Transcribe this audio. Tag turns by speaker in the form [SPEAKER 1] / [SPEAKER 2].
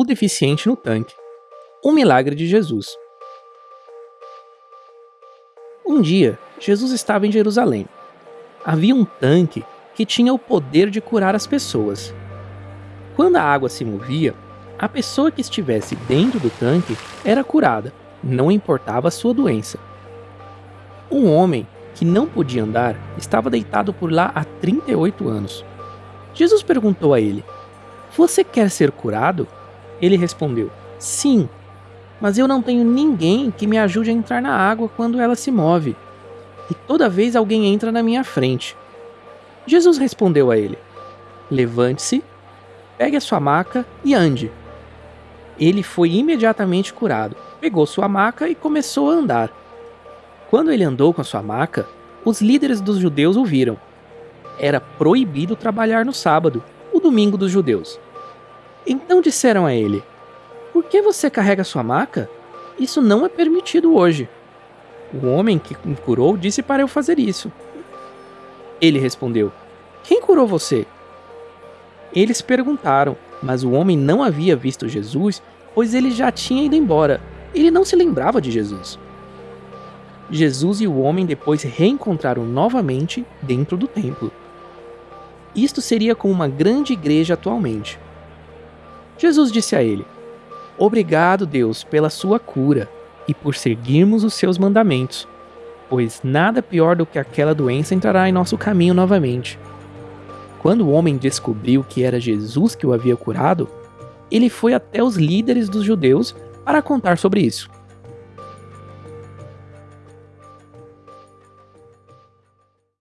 [SPEAKER 1] O deficiente no tanque. Um milagre de Jesus. Um dia, Jesus estava em Jerusalém. Havia um tanque que tinha o poder de curar as pessoas. Quando a água se movia, a pessoa que estivesse dentro do tanque era curada, não importava a sua doença. Um homem que não podia andar estava deitado por lá há 38 anos. Jesus perguntou a ele: Você quer ser curado? Ele respondeu: Sim, mas eu não tenho ninguém que me ajude a entrar na água quando ela se move. E toda vez alguém entra na minha frente. Jesus respondeu a ele: Levante-se, pegue a sua maca e ande. Ele foi imediatamente curado, pegou sua maca e começou a andar. Quando ele andou com a sua maca, os líderes dos judeus o viram. Era proibido trabalhar no sábado, o domingo dos judeus. Então disseram a ele: Por que você carrega sua maca? Isso não é permitido hoje. O homem que me curou disse para eu fazer isso. Ele respondeu: Quem curou você? Eles perguntaram, mas o homem não havia visto Jesus, pois ele já tinha ido embora. Ele não se lembrava de Jesus. Jesus e o homem depois reencontraram novamente dentro do templo. Isto seria como uma grande igreja atualmente. Jesus disse a ele: Obrigado, Deus, pela sua cura e por seguirmos os seus mandamentos, pois nada pior do que aquela doença entrará em nosso caminho novamente. Quando o homem descobriu que era Jesus que o havia curado, ele foi até os líderes dos judeus para contar sobre isso.